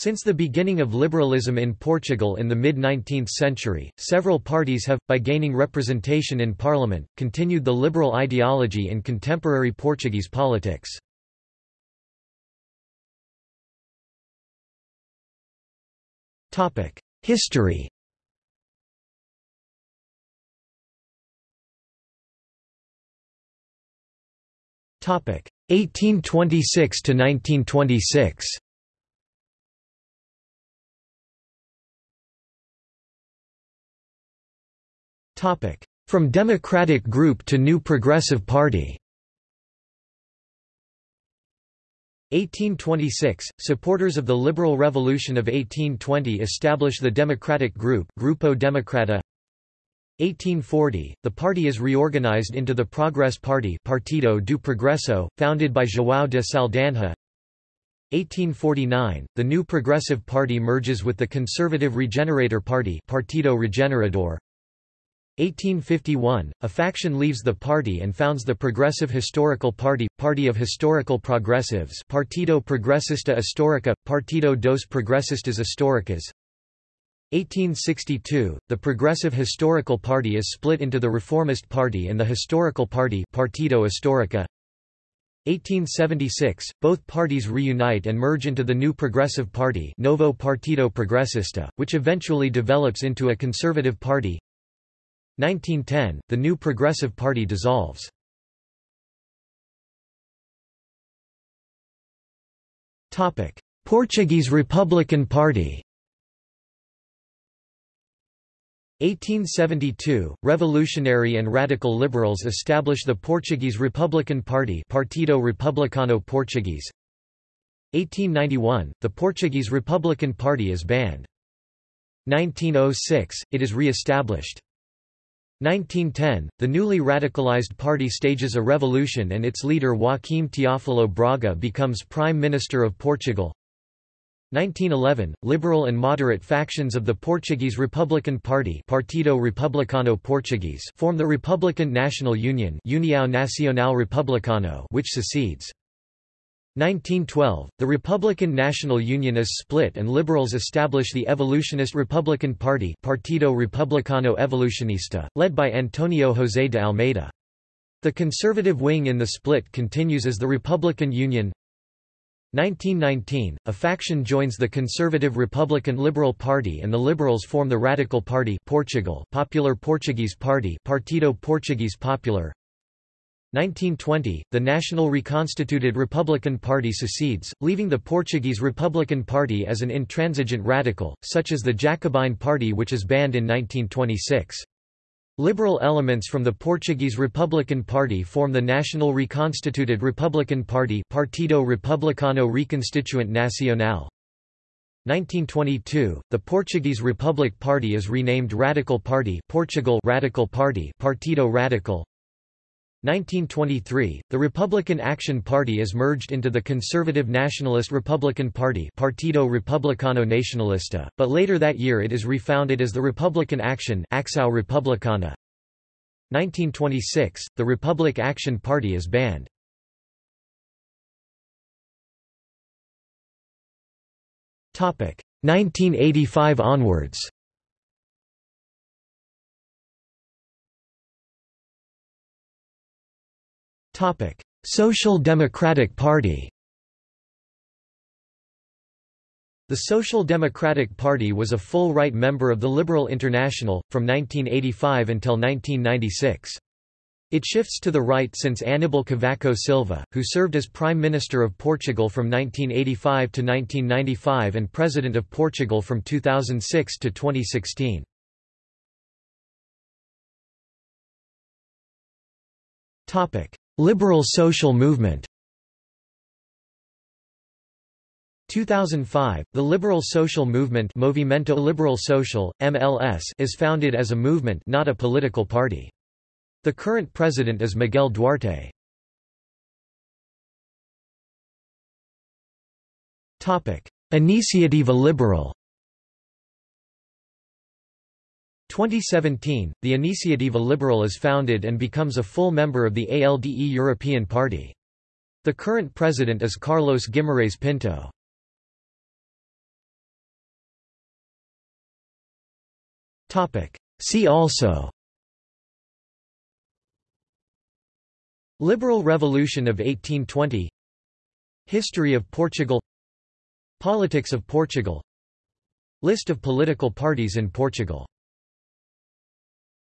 Since the beginning of liberalism in Portugal in the mid-19th century, several parties have, by gaining representation in parliament, continued the liberal ideology in contemporary Portuguese politics. History Topic 1826 to 1926. From Democratic Group to New Progressive Party. 1826 – Supporters of the Liberal Revolution of 1820 establish the Democratic Group Grupo Democrata. 1840, the party is reorganized into the Progress Party Partido do Progresso, founded by João de Saldanha. 1849, the new Progressive Party merges with the Conservative Regenerator Party Partido Regenerador 1851, a faction leaves the party and founds the Progressive Historical Party, Party of Historical Progressives Partido Progressista Histórica, Partido dos Progressistas Históricas 1862, the Progressive Historical Party is split into the Reformist Party and the Historical Party Partido Histórica. 1876, both parties reunite and merge into the new Progressive Party Novo Partido Progressista, which eventually develops into a conservative party. 1910, the new Progressive Party dissolves. Portuguese Republican Party 1872, revolutionary and radical liberals establish the Portuguese Republican Party Partido Republicano Portuguese 1891, the Portuguese Republican Party is banned. 1906, it is re-established. 1910, the newly radicalized party stages a revolution and its leader Joaquim Teófilo Braga becomes Prime Minister of Portugal. 1911, liberal and moderate factions of the Portuguese Republican Party Partido Republicano Portuguese form the Republican National Union União Nacional Republicano which secedes. 1912, the Republican National Union is split and liberals establish the Evolutionist Republican Party Partido Republicano Evolucionista, led by Antonio José de Almeida. The conservative wing in the split continues as the Republican Union 1919, a faction joins the conservative Republican Liberal Party and the Liberals form the Radical Party Portugal Popular Portuguese Party Partido Portuguese Popular 1920, the national reconstituted Republican Party secedes, leaving the Portuguese Republican Party as an intransigent radical, such as the Jacobine Party which is banned in 1926. Liberal elements from the Portuguese Republican Party form the national reconstituted Republican Party Partido Republicano Reconstituinte Nacional. 1922, the Portuguese Republic Party is renamed Radical Party Portugal Radical Party Partido Radical. 1923, the Republican Action Party is merged into the Conservative Nationalist Republican Party Partido Republicano Nacionalista, but later that year it is refounded as the Republican Action Acção Republicana. 1926, the Republic Action Party is banned. Topic 1985 onwards. Social Democratic Party. The Social Democratic Party was a full-right member of the Liberal International, from 1985 until 1996. It shifts to the right since Aníbal Cavaco Silva, who served as Prime Minister of Portugal from 1985 to 1995 and President of Portugal from 2006 to 2016. Liberal social movement 2005, the Liberal Social Movement Movimento Liberal Social, MLS is founded as a movement not a political party. The current president is Miguel Duarte. Iniciativa Liberal 2017, the Iniciativa Liberal is founded and becomes a full member of the ALDE European Party. The current president is Carlos Guimarães Pinto. See also Liberal Revolution of 1820 History of Portugal Politics of Portugal List of political parties in Portugal